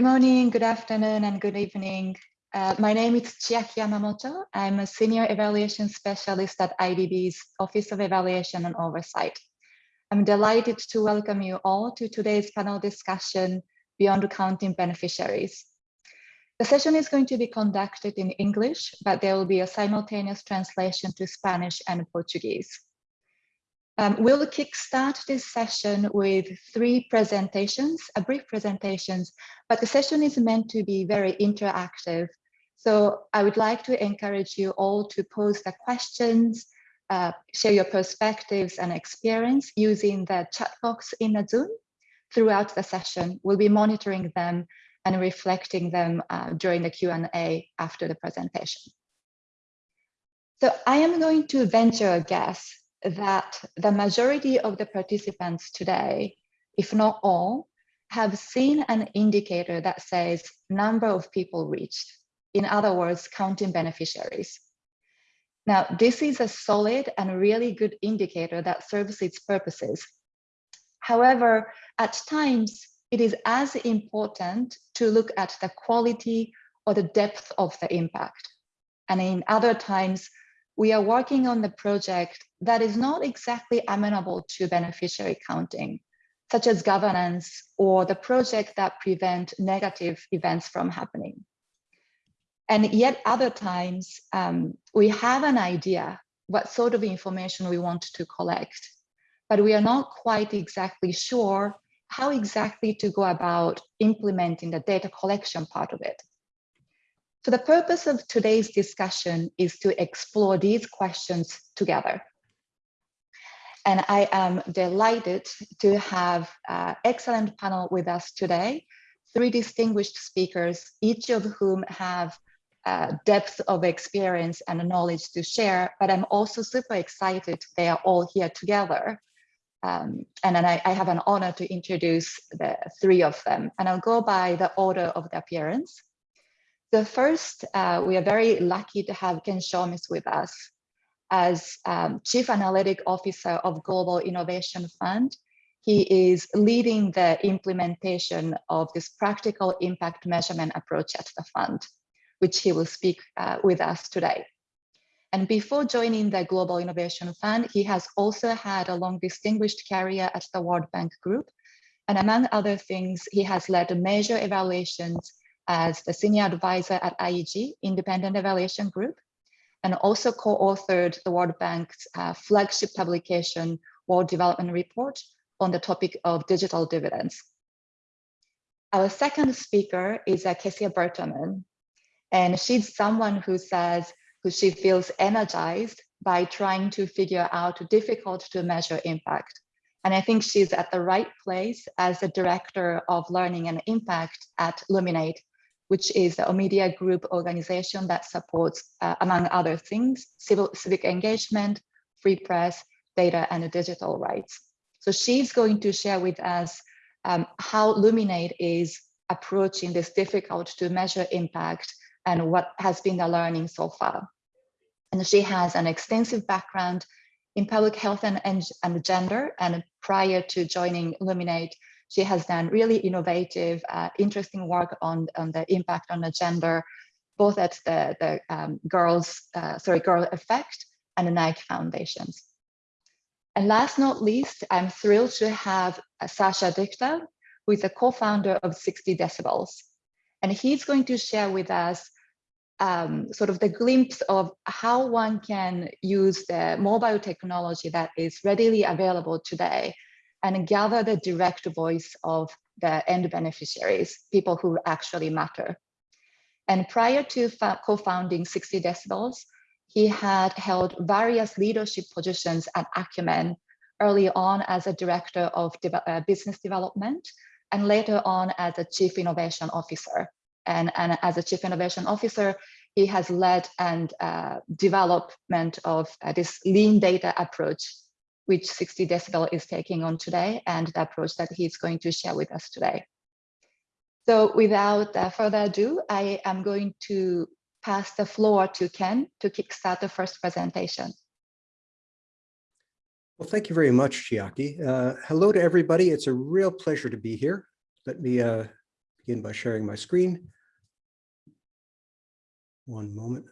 Good morning, good afternoon, and good evening. Uh, my name is Chiaki Yamamoto. I'm a senior evaluation specialist at IDB's Office of Evaluation and Oversight. I'm delighted to welcome you all to today's panel discussion, Beyond Counting Beneficiaries. The session is going to be conducted in English, but there will be a simultaneous translation to Spanish and Portuguese. Um, we'll kickstart this session with three presentations, a brief presentations, but the session is meant to be very interactive. So I would like to encourage you all to pose the questions, uh, share your perspectives and experience using the chat box in the Zoom throughout the session. We'll be monitoring them and reflecting them uh, during the Q&A after the presentation. So I am going to venture a guess that the majority of the participants today, if not all, have seen an indicator that says number of people reached. In other words, counting beneficiaries. Now, this is a solid and really good indicator that serves its purposes. However, at times, it is as important to look at the quality or the depth of the impact. And in other times, we are working on the project that is not exactly amenable to beneficiary counting, such as governance or the project that prevent negative events from happening. And yet other times, um, we have an idea what sort of information we want to collect, but we are not quite exactly sure how exactly to go about implementing the data collection part of it. So the purpose of today's discussion is to explore these questions together. And I am delighted to have an excellent panel with us today, three distinguished speakers, each of whom have uh, depth of experience and knowledge to share, but I'm also super excited they are all here together. Um, and then I, I, have an honor to introduce the three of them, and I'll go by the order of the appearance. The first, uh, we are very lucky to have Ken Chomitz with us as um, Chief Analytic Officer of Global Innovation Fund. He is leading the implementation of this practical impact measurement approach at the fund, which he will speak uh, with us today. And before joining the Global Innovation Fund, he has also had a long distinguished career at the World Bank Group. And among other things, he has led major evaluations as the senior advisor at IEG, Independent Evaluation Group, and also co-authored the World Bank's uh, flagship publication, World Development Report, on the topic of digital dividends. Our second speaker is uh, Kecia Bertermann, and she's someone who says, who she feels energized by trying to figure out difficult to measure impact. And I think she's at the right place as the director of learning and impact at Luminate, which is a media group organization that supports, uh, among other things, civil civic engagement, free press, data and digital rights. So she's going to share with us um, how Luminate is approaching this difficult to measure impact and what has been the learning so far. And she has an extensive background in public health and, and gender. And prior to joining Luminate, she has done really innovative, uh, interesting work on, on the impact on the gender, both at the, the um, girls, uh, sorry, Girl Effect and the Nike Foundations. And last not least, I'm thrilled to have uh, Sasha Dichter, who is the co-founder of 60 Decibels. And he's going to share with us um, sort of the glimpse of how one can use the mobile technology that is readily available today and gather the direct voice of the end beneficiaries, people who actually matter. And prior to co-founding 60 Decibels, he had held various leadership positions at Acumen, early on as a director of de uh, business development, and later on as a chief innovation officer. And, and as a chief innovation officer, he has led and uh, development of uh, this lean data approach which 60 Decibel is taking on today and the approach that he's going to share with us today. So without uh, further ado, I am going to pass the floor to Ken to kickstart the first presentation. Well, thank you very much, Chiaki. Uh, hello to everybody. It's a real pleasure to be here. Let me uh, begin by sharing my screen. One moment.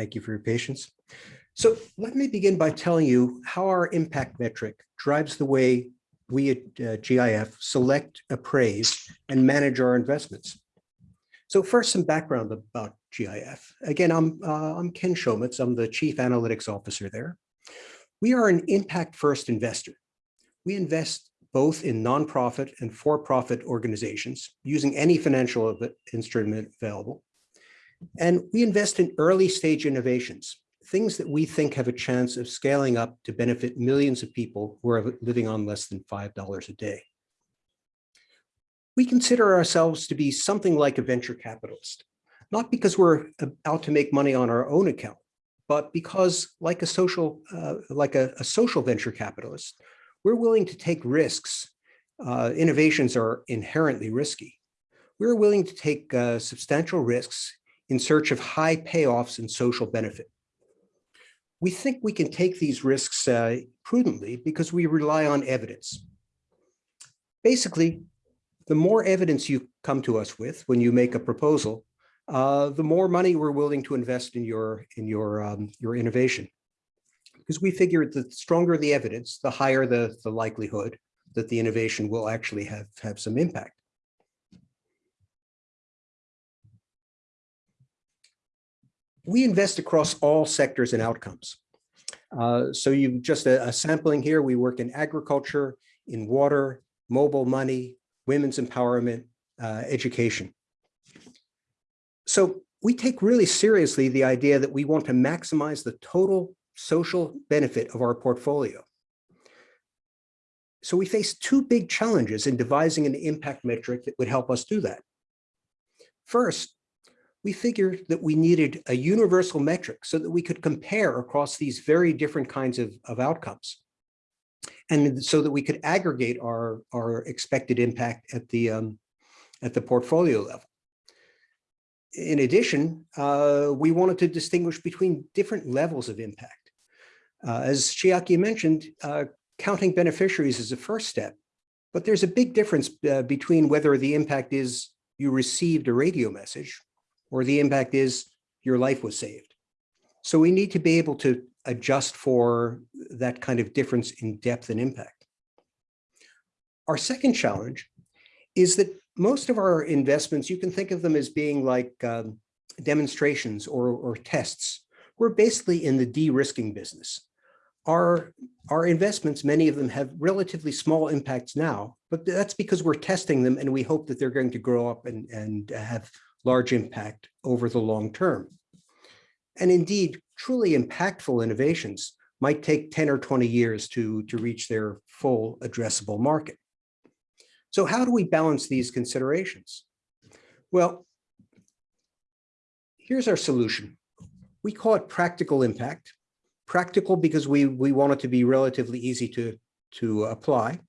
Thank you for your patience. So let me begin by telling you how our impact metric drives the way we at uh, GIF select, appraise, and manage our investments. So first, some background about GIF. Again, I'm, uh, I'm Ken Chomitz. I'm the Chief Analytics Officer there. We are an impact-first investor. We invest both in nonprofit and for-profit organizations using any financial instrument available. And we invest in early stage innovations, things that we think have a chance of scaling up to benefit millions of people who are living on less than $5 a day. We consider ourselves to be something like a venture capitalist, not because we're out to make money on our own account, but because like a social, uh, like a, a, social venture capitalist, we're willing to take risks. Uh, innovations are inherently risky. We're willing to take uh, substantial risks in search of high payoffs and social benefit. We think we can take these risks uh, prudently because we rely on evidence. Basically, the more evidence you come to us with when you make a proposal, uh, the more money we're willing to invest in your in your um, your innovation. Because we figure the stronger the evidence, the higher the, the likelihood that the innovation will actually have, have some impact. We invest across all sectors and outcomes. Uh, so you just a, a, sampling here, we work in agriculture, in water, mobile money, women's empowerment, uh, education. So we take really seriously the idea that we want to maximize the total social benefit of our portfolio. So we face two big challenges in devising an impact metric that would help us do that. First, we figured that we needed a universal metric so that we could compare across these very different kinds of, of outcomes. And so that we could aggregate our, our expected impact at the, um, at the portfolio level. In addition, uh, we wanted to distinguish between different levels of impact. Uh, as Chiaki mentioned, uh, counting beneficiaries is a first step, but there's a big difference uh, between whether the impact is you received a radio message or the impact is your life was saved. So we need to be able to adjust for that kind of difference in depth and impact. Our second challenge is that most of our investments, you can think of them as being like um, demonstrations or, or tests. We're basically in the de-risking business. Our, our investments, many of them have relatively small impacts now, but that's because we're testing them and we hope that they're going to grow up and, and have large impact over the long term. And indeed, truly impactful innovations might take 10 or 20 years to, to reach their full addressable market. So how do we balance these considerations? Well, here's our solution. We call it practical impact. Practical because we, we want it to be relatively easy to, to apply.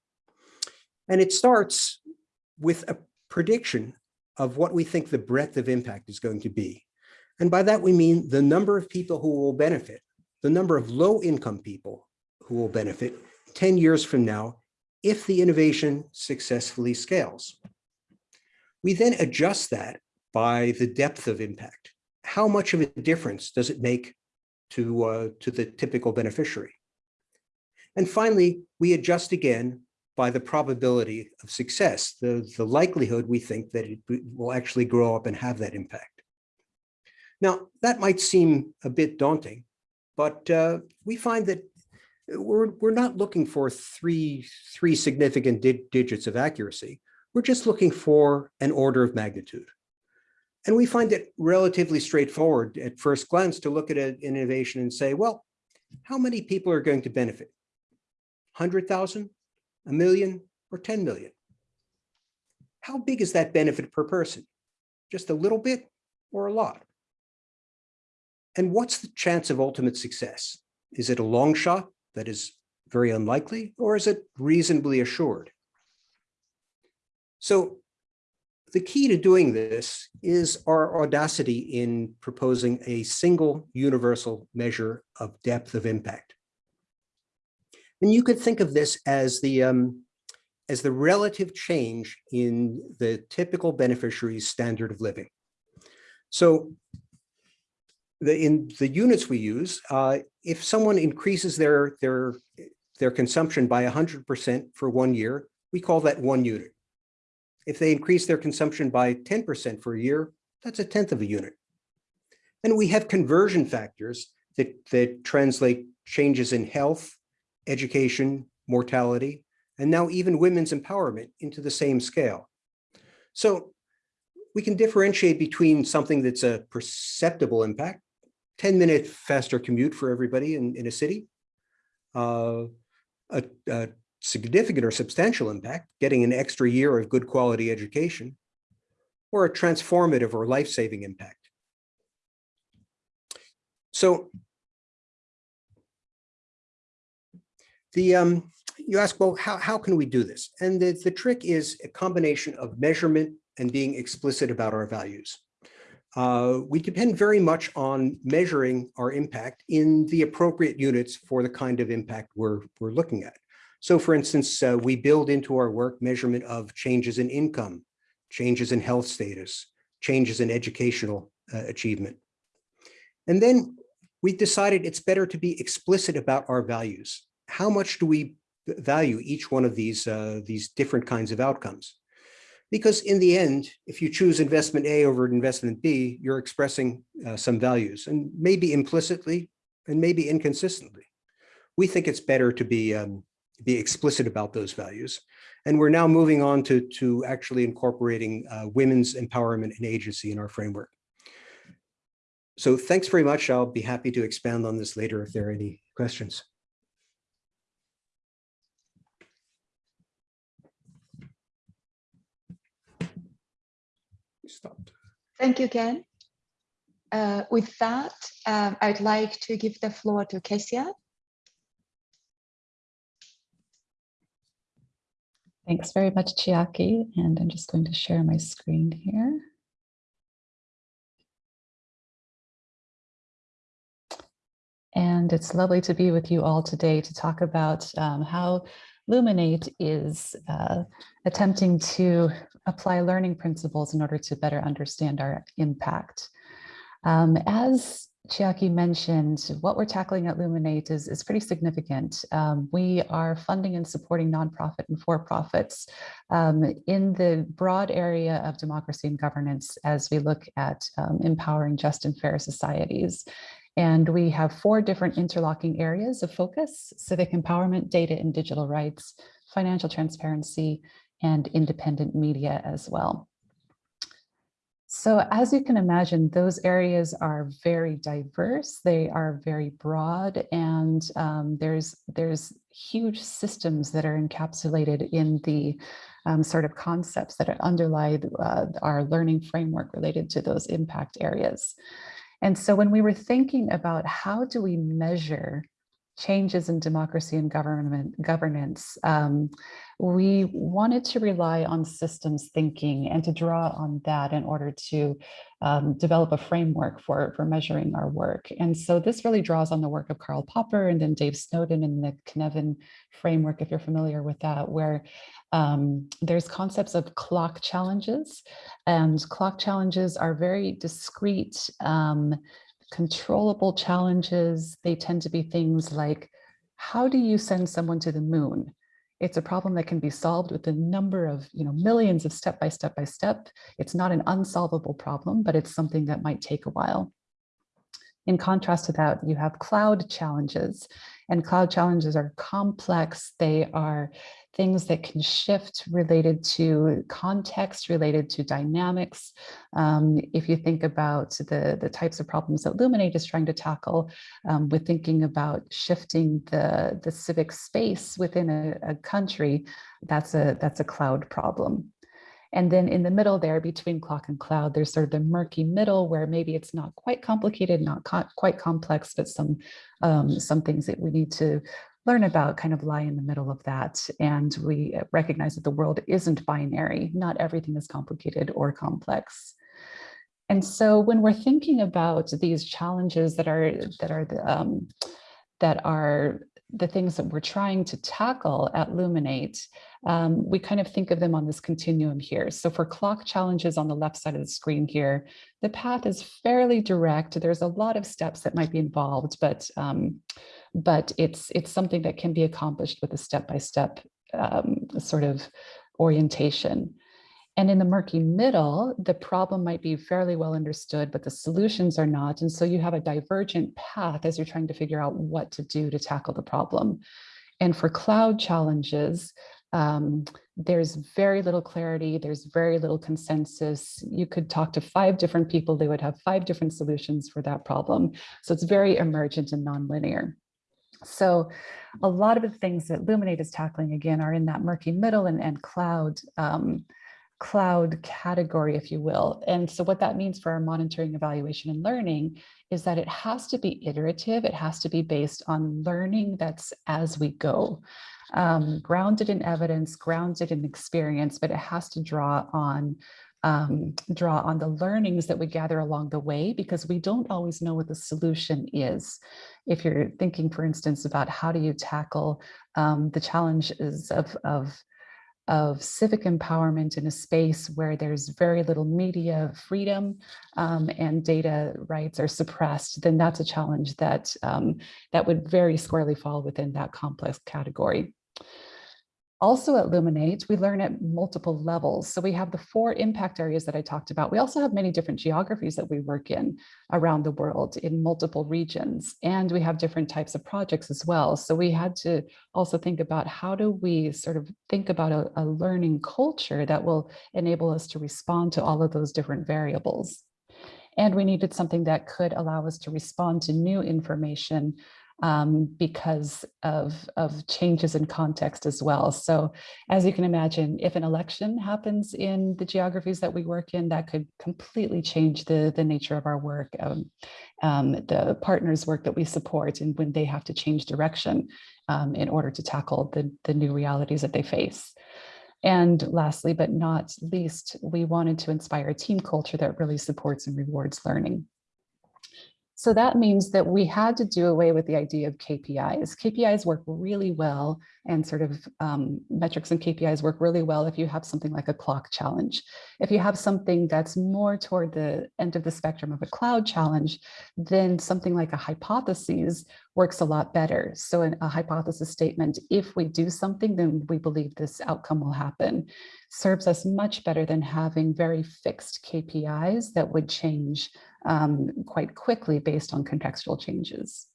And it starts with a prediction of what we think the breadth of impact is going to be. And by that, we mean the number of people who will benefit, the number of low income people who will benefit 10 years from now, if the innovation successfully scales. We then adjust that by the depth of impact. How much of a difference does it make to, uh, to the typical beneficiary? And finally, we adjust again by the probability of success, the, the likelihood we think that it will actually grow up and have that impact. Now, that might seem a bit daunting, but uh, we find that we're, we're not looking for three, three significant di digits of accuracy. We're just looking for an order of magnitude. And we find it relatively straightforward at first glance to look at an innovation and say, well, how many people are going to benefit? 100,000, a million, or 10 million? How big is that benefit per person? Just a little bit or a lot? And what's the chance of ultimate success? Is it a long shot that is very unlikely, or is it reasonably assured? So the key to doing this is our audacity in proposing a single universal measure of depth of impact. And you could think of this as the, um, as the relative change in the typical beneficiary's standard of living. So the, in the units we use, uh, if someone increases their, their, their consumption by 100% for one year, we call that one unit. If they increase their consumption by 10% for a year, that's a tenth of a unit. And we have conversion factors that, that translate changes in health, education, mortality, and now even women's empowerment into the same scale. So we can differentiate between something that's a perceptible impact, 10 minute faster commute for everybody in, in a city, uh, a, a significant or substantial impact, getting an extra year of good quality education, or a transformative or life-saving impact. So the um, you ask, well, how, how can we do this? And the, the trick is a combination of measurement and being explicit about our values. Uh, we depend very much on measuring our impact in the appropriate units for the kind of impact we're, we're looking at. So for instance, uh, we build into our work measurement of changes in income, changes in health status, changes in educational uh, achievement. And then we decided it's better to be explicit about our values. How much do we value each one of these, uh, these different kinds of outcomes? Because in the end, if you choose investment A over investment B, you're expressing uh, some values and maybe implicitly and maybe inconsistently. We think it's better to be um, be explicit about those values. And we're now moving on to, to actually incorporating uh, women's empowerment and agency in our framework. So thanks very much. I'll be happy to expand on this later if there are any questions. Stopped. Thank you, Ken. Uh, with that, um, I'd like to give the floor to Kecia Thanks very much, Chiaki. And I'm just going to share my screen here. And it's lovely to be with you all today to talk about um, how Luminate is uh, attempting to apply learning principles in order to better understand our impact. Um, as Chiaki mentioned, what we're tackling at Luminate is, is pretty significant. Um, we are funding and supporting nonprofit and for-profits um, in the broad area of democracy and governance as we look at um, empowering just and fair societies. And we have four different interlocking areas of focus, civic empowerment, data and digital rights, financial transparency, and independent media as well. So as you can imagine, those areas are very diverse. They are very broad and um, there's, there's huge systems that are encapsulated in the um, sort of concepts that underlie uh, our learning framework related to those impact areas. And so when we were thinking about how do we measure changes in democracy and government governance, um, we wanted to rely on systems thinking and to draw on that in order to um, develop a framework for, for measuring our work. And so this really draws on the work of Karl Popper and then Dave Snowden in the Cynefin framework, if you're familiar with that, where um, there's concepts of clock challenges and clock challenges are very discrete, um, controllable challenges. They tend to be things like, how do you send someone to the moon? It's a problem that can be solved with a number of, you know, millions of step by step by step. It's not an unsolvable problem, but it's something that might take a while. In contrast to that, you have cloud challenges and cloud challenges are complex. They are things that can shift related to context, related to dynamics. Um, if you think about the, the types of problems that Luminate is trying to tackle, um, with thinking about shifting the, the civic space within a, a country, that's a, that's a cloud problem. And then in the middle there between clock and cloud, there's sort of the murky middle where maybe it's not quite complicated, not co quite complex, but some, um, some things that we need to learn about kind of lie in the middle of that. And we recognize that the world isn't binary. Not everything is complicated or complex. And so when we're thinking about these challenges that are that are the, um, that are the things that we're trying to tackle at Luminate, um, we kind of think of them on this continuum here. So for clock challenges on the left side of the screen here, the path is fairly direct. There's a lot of steps that might be involved, but um, but it's it's something that can be accomplished with a step-by-step um, sort of orientation. And in the murky middle, the problem might be fairly well understood, but the solutions are not. And so you have a divergent path as you're trying to figure out what to do to tackle the problem. And for cloud challenges, um, there's very little clarity, there's very little consensus. You could talk to five different people, they would have five different solutions for that problem. So it's very emergent and nonlinear. So a lot of the things that Luminate is tackling again are in that murky middle and, and cloud um, cloud category, if you will. And so what that means for our monitoring, evaluation, and learning is that it has to be iterative. It has to be based on learning that's as we go, um, grounded in evidence, grounded in experience, but it has to draw on um, draw on the learnings that we gather along the way because we don't always know what the solution is. If you're thinking, for instance, about how do you tackle um, the challenges of, of of civic empowerment in a space where there's very little media freedom um, and data rights are suppressed, then that's a challenge that, um, that would very squarely fall within that complex category. Also at Luminate, we learn at multiple levels. So we have the four impact areas that I talked about. We also have many different geographies that we work in around the world in multiple regions. And we have different types of projects as well. So we had to also think about how do we sort of think about a, a learning culture that will enable us to respond to all of those different variables. And we needed something that could allow us to respond to new information um, because of, of changes in context as well. So as you can imagine, if an election happens in the geographies that we work in, that could completely change the, the nature of our work, um, um, the partners work that we support and when they have to change direction um, in order to tackle the, the new realities that they face. And lastly, but not least, we wanted to inspire a team culture that really supports and rewards learning. So that means that we had to do away with the idea of KPIs. KPIs work really well and sort of um, metrics and KPIs work really well if you have something like a clock challenge. If you have something that's more toward the end of the spectrum of a cloud challenge, then something like a hypothesis works a lot better. So in a hypothesis statement, if we do something, then we believe this outcome will happen, serves us much better than having very fixed KPIs that would change um, quite quickly based on contextual changes.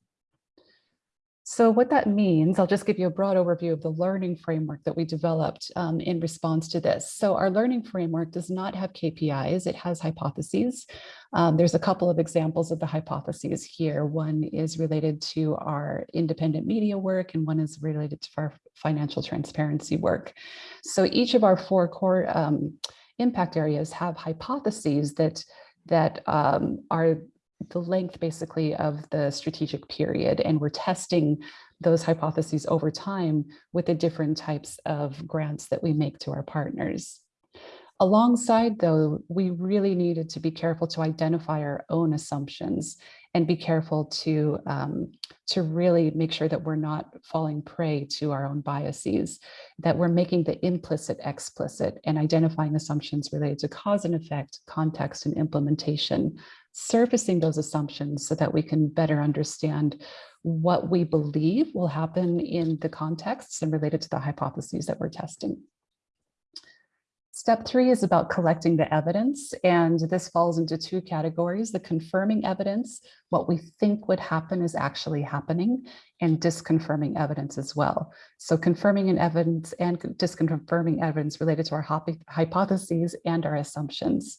So what that means, I'll just give you a broad overview of the learning framework that we developed um, in response to this. So our learning framework does not have KPIs, it has hypotheses. Um, there's a couple of examples of the hypotheses here. One is related to our independent media work and one is related to our financial transparency work. So each of our four core um, impact areas have hypotheses that that um, are the length basically of the strategic period and we're testing those hypotheses over time with the different types of grants that we make to our partners. Alongside though, we really needed to be careful to identify our own assumptions and be careful to, um, to really make sure that we're not falling prey to our own biases, that we're making the implicit explicit and identifying assumptions related to cause and effect, context and implementation, surfacing those assumptions so that we can better understand what we believe will happen in the contexts and related to the hypotheses that we're testing. Step three is about collecting the evidence, and this falls into two categories, the confirming evidence, what we think would happen is actually happening, and disconfirming evidence as well. So confirming an evidence and disconfirming evidence related to our hypotheses and our assumptions.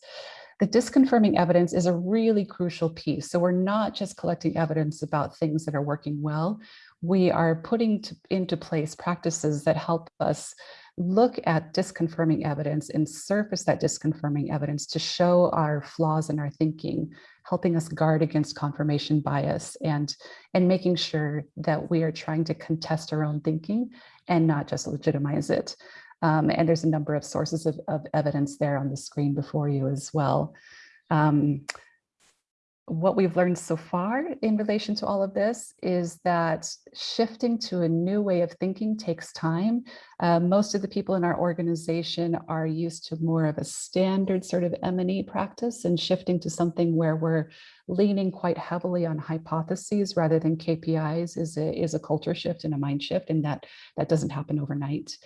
The disconfirming evidence is a really crucial piece. So we're not just collecting evidence about things that are working well. We are putting to, into place practices that help us look at disconfirming evidence and surface that disconfirming evidence to show our flaws in our thinking, helping us guard against confirmation bias and, and making sure that we are trying to contest our own thinking and not just legitimize it. Um, and there's a number of sources of, of, evidence there on the screen before you as well. Um, what we've learned so far in relation to all of this is that shifting to a new way of thinking takes time. Uh, most of the people in our organization are used to more of a standard sort of M&E practice and shifting to something where we're leaning quite heavily on hypotheses rather than KPIs is a, is a culture shift and a mind shift and that, that doesn't happen overnight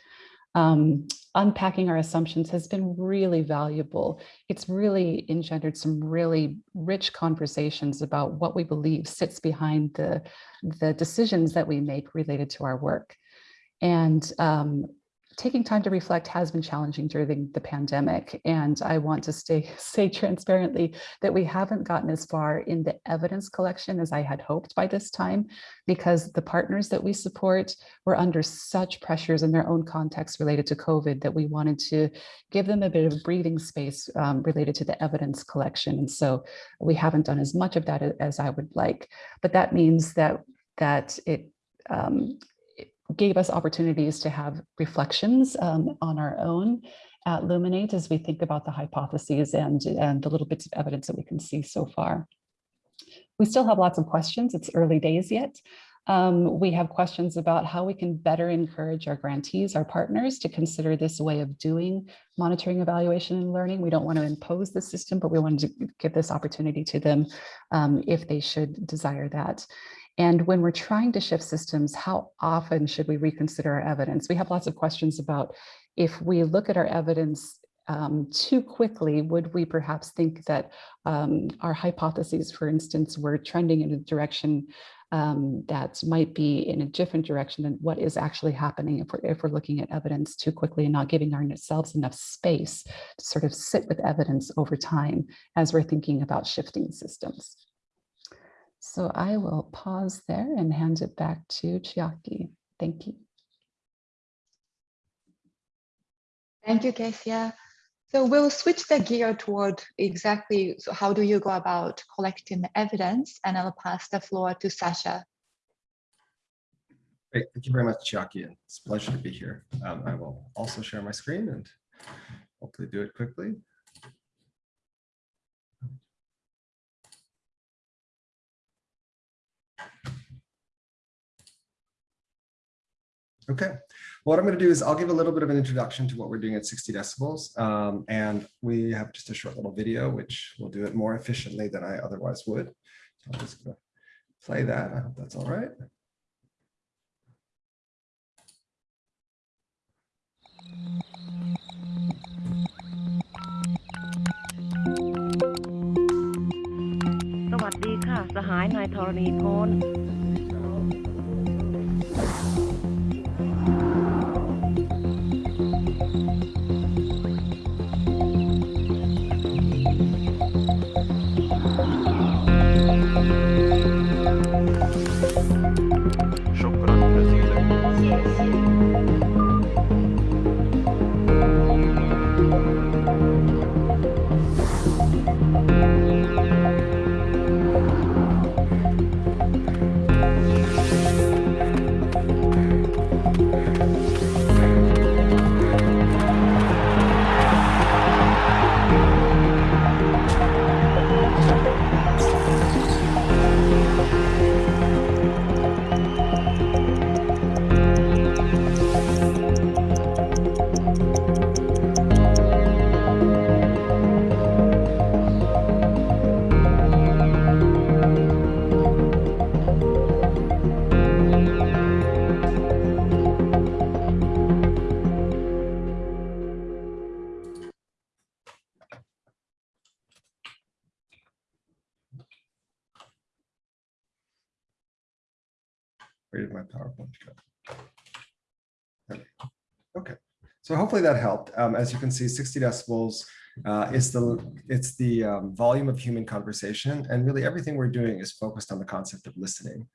um, unpacking our assumptions has been really valuable. It's really engendered some really rich conversations about what we believe sits behind the, the decisions that we make related to our work. And um, taking time to reflect has been challenging during the pandemic. And I want to stay, say transparently that we haven't gotten as far in the evidence collection as I had hoped by this time, because the partners that we support were under such pressures in their own context related to COVID that we wanted to give them a bit of breathing space um, related to the evidence collection. And so we haven't done as much of that as I would like, but that means that that it um, gave us opportunities to have reflections um, on our own at Luminate as we think about the hypotheses and, and the little bits of evidence that we can see so far. We still have lots of questions. It's early days yet. Um, we have questions about how we can better encourage our grantees, our partners to consider this way of doing monitoring, evaluation, and learning. We don't want to impose the system, but we want to give this opportunity to them um, if they should desire that. And when we're trying to shift systems, how often should we reconsider our evidence? We have lots of questions about if we look at our evidence um, too quickly, would we perhaps think that um, our hypotheses, for instance, were trending in a direction um, that might be in a different direction than what is actually happening if we're, if we're looking at evidence too quickly and not giving ourselves enough space to sort of sit with evidence over time as we're thinking about shifting systems. So I will pause there and hand it back to Chiaki. Thank you. Thank you, Kecia. So we'll switch the gear toward exactly so how do you go about collecting the evidence and I'll pass the floor to Sasha. Great, thank you very much, Chiaki, and it's a pleasure to be here. Um, I will also share my screen and hopefully do it quickly. Okay, what I'm going to do is I'll give a little bit of an introduction to what we're doing at 60 decibels. Um, and we have just a short little video, which will do it more efficiently than I otherwise would. So I'm just going to play that. I hope that's all right. Sawasdi ค่ะ สหายนายธรณีพล so hopefully that helped. Um, as you can see, 60 decibels uh, is the it's the um, volume of human conversation, and really everything we're doing is focused on the concept of listening.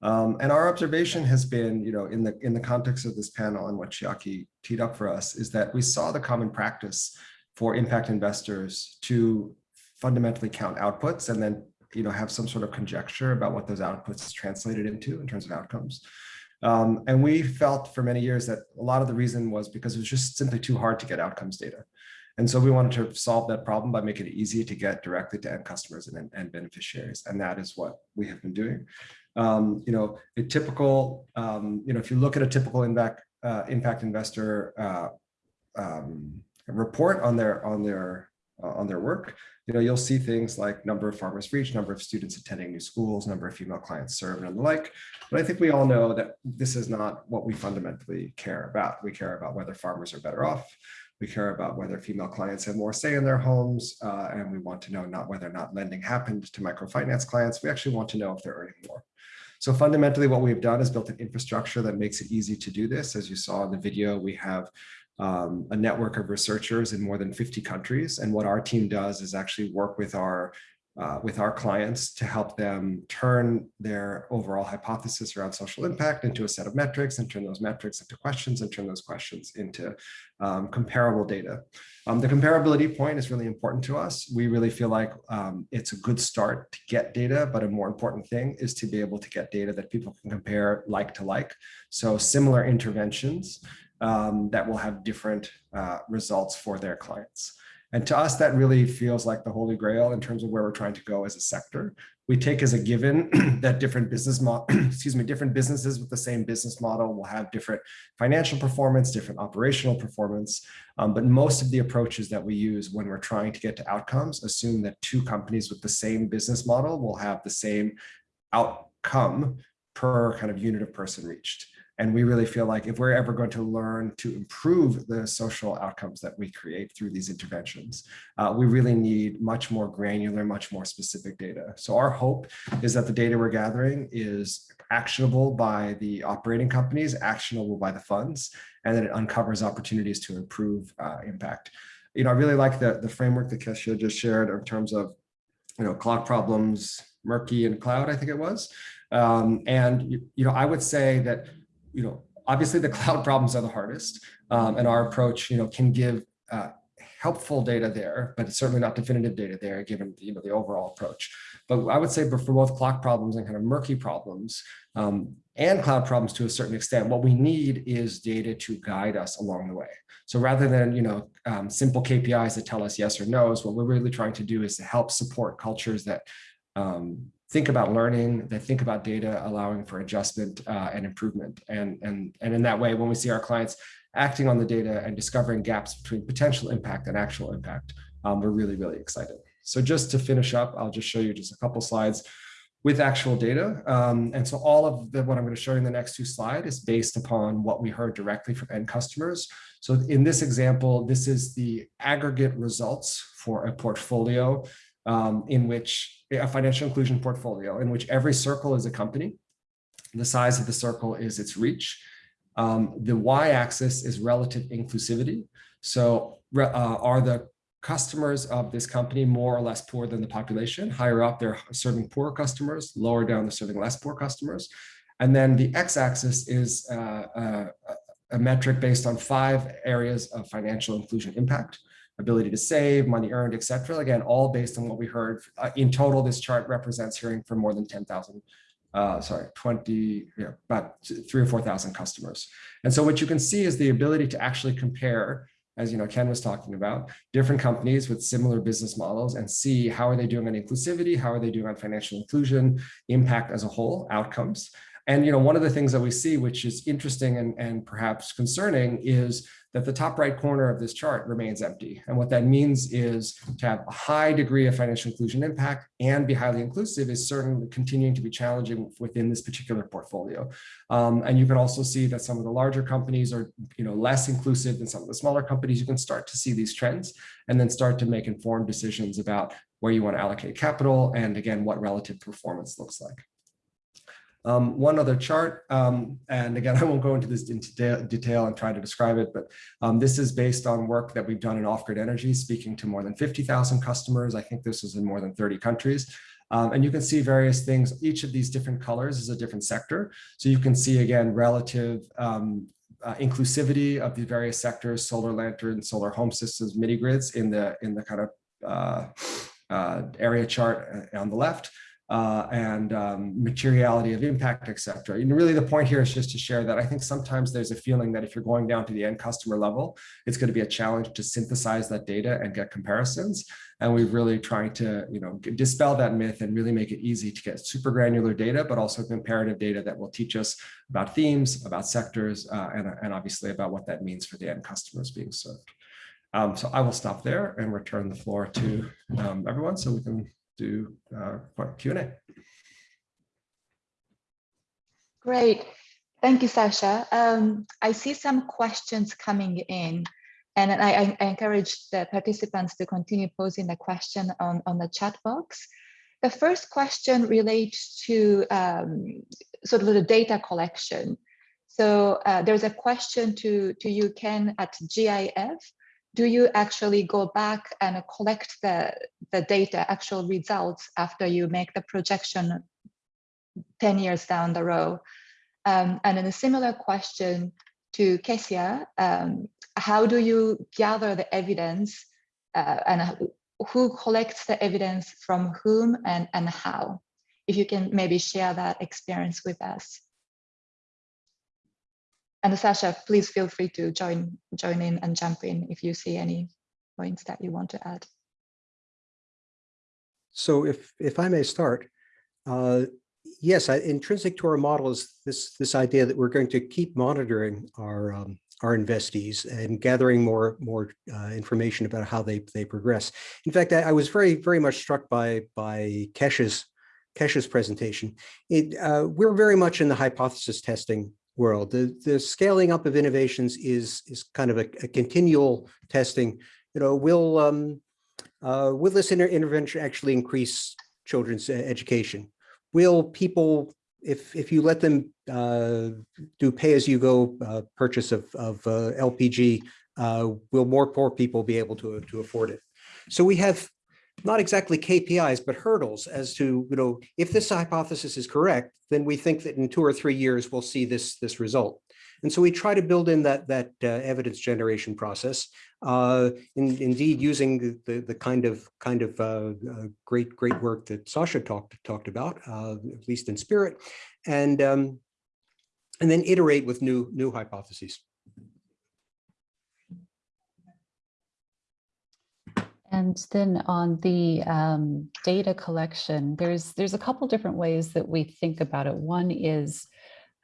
Um, and our observation has been, you know, in the in the context of this panel and what Chiaki teed up for us, is that we saw the common practice for impact investors to fundamentally count outputs and then, you know, have some sort of conjecture about what those outputs translated into in terms of outcomes. Um, and we felt for many years that a lot of the reason was because it was just simply too hard to get outcomes data. And so we wanted to solve that problem by making it easy to get directly to end customers and, and beneficiaries. And that is what we have been doing. Um, you know, a typical, um, you know, if you look at a typical impact, uh, impact investor uh, um, report on their on their uh, on their work, you know, you'll see things like number of farmers reached, number of students attending new schools, number of female clients served, and the like. But I think we all know that this is not what we fundamentally care about. We care about whether farmers are better off. We care about whether female clients have more say in their homes, uh, and we want to know not whether or not lending happened to microfinance clients. We actually want to know if they're earning more. So fundamentally, what we've done is built an infrastructure that makes it easy to do this. As you saw in the video, we have um, a network of researchers in more than 50 countries. And what our team does is actually work with our uh, with our clients to help them turn their overall hypothesis around social impact into a set of metrics and turn those metrics into questions and turn those questions into um, comparable data. Um, the comparability point is really important to us. We really feel like um, it's a good start to get data, but a more important thing is to be able to get data that people can compare like to like. So similar interventions um, that will have different uh, results for their clients. And to us, that really feels like the holy grail in terms of where we're trying to go as a sector. We take as a given that different business excuse me, different businesses with the same business model will have different financial performance, different operational performance. Um, but most of the approaches that we use when we're trying to get to outcomes assume that two companies with the same business model will have the same outcome per kind of unit of person reached. And we really feel like if we're ever going to learn to improve the social outcomes that we create through these interventions, uh, we really need much more granular, much more specific data. So our hope is that the data we're gathering is actionable by the operating companies, actionable by the funds, and that it uncovers opportunities to improve uh, impact. You know, I really like the, the framework that Kecia just shared in terms of, you know, clock problems, murky and cloud, I think it was. Um, and, you, you know, I would say that you know, obviously the cloud problems are the hardest, um, and our approach, you know, can give uh, helpful data there, but it's certainly not definitive data there, given you know the overall approach. But I would say, for both clock problems and kind of murky problems, um, and cloud problems to a certain extent, what we need is data to guide us along the way. So rather than you know um, simple KPIs that tell us yes or no's, what we're really trying to do is to help support cultures that um, think about learning, they think about data, allowing for adjustment uh, and improvement. And, and, and in that way, when we see our clients acting on the data and discovering gaps between potential impact and actual impact, um, we're really, really excited. So just to finish up, I'll just show you just a couple slides with actual data. Um, and so all of the, what I'm going to show you in the next two slides is based upon what we heard directly from end customers. So in this example, this is the aggregate results for a portfolio um, in which a financial inclusion portfolio in which every circle is a company. The size of the circle is its reach. Um, the y-axis is relative inclusivity. So uh, are the customers of this company more or less poor than the population? Higher up, they're serving poor customers. Lower down, they're serving less poor customers. And then the x-axis is uh, uh, a metric based on five areas of financial inclusion impact ability to save, money earned, etc. Again, all based on what we heard. Uh, in total, this chart represents hearing from more than 10,000, uh, sorry, 20, yeah, about three or 4,000 customers. And so what you can see is the ability to actually compare as you know, Ken was talking about, different companies with similar business models and see how are they doing on inclusivity, how are they doing on financial inclusion, impact as a whole, outcomes. And you know, one of the things that we see, which is interesting and, and perhaps concerning, is that the top right corner of this chart remains empty. And what that means is to have a high degree of financial inclusion impact and be highly inclusive is certainly continuing to be challenging within this particular portfolio. Um, and you can also see that some of the larger companies are you know, less inclusive than some of the smaller companies. You can start to see these trends and then start to make informed decisions about where you want to allocate capital and again, what relative performance looks like. Um, one other chart, um, and again, I won't go into this in detail, and try to describe it, but um, this is based on work that we've done in off-grid energy, speaking to more than 50,000 customers. I think this is in more than 30 countries. Um, and you can see various things. Each of these different colors is a different sector. So you can see again, relative um, uh, inclusivity of the various sectors, solar lanterns, solar home systems, mini grids in the in the kind of uh, uh, area chart uh, on the left uh, and um, materiality of impact, et cetera. And really the point here is just to share that I think sometimes there's a feeling that if you're going down to the end customer level, it's going to be a challenge to synthesize that data and get comparisons. And we've really trying to, you know, dispel that myth and really make it easy to get super granular data, but also comparative data that will teach us about themes, about sectors, uh, and, and obviously about what that means for the end customers being served. Um, so I will stop there and return the floor to um, everyone so we can do uh, Q&A. Great. Thank you, Sasha. Um, I see some questions coming in, and I, I, encourage the participants to continue posing the question on, on the chat box. The first question relates to um, sort of the data collection. So uh, there's a question to, to you, Ken, at GIF do you actually go back and collect the, the data, actual results after you make the projection 10 years down the road? Um, and then a similar question to Kecia, um, how do you gather the evidence uh, and who collects the evidence from whom and, and how? If you can maybe share that experience with us. And Sasha, please feel free to join, join in and jump in if you see any points that you want to add. So if, if I may start, uh, yes, I, intrinsic to our model is this, this idea that we're going to keep monitoring our, um, our investees and gathering more, more uh, information about how they, they progress. In fact, I, I, was very, very much struck by, by Kecia's, Kecia's presentation. It, uh, we're very much in the hypothesis testing world. The, the scaling up of innovations is, is kind of a, a continual testing. You know, will, um, uh, will this inter intervention actually increase children's education? Will people, if, if you let them uh, do pay-as-you-go uh, purchase of, of uh, LPG, uh, will more poor people be able to, to afford it? So we have not exactly KPIs, but hurdles as to, you know, if this hypothesis is correct, then we think that in two or three years, we'll see this, this result. And so we try to build in that, that uh, evidence generation process, uh, in, indeed using the, the, kind of kind of uh, uh great, great work that Sasha talked, talked about, uh, at least in spirit, and, um, and then iterate with new, new hypotheses. And then on the um, data collection, there's there's a couple different ways that we think about it. One is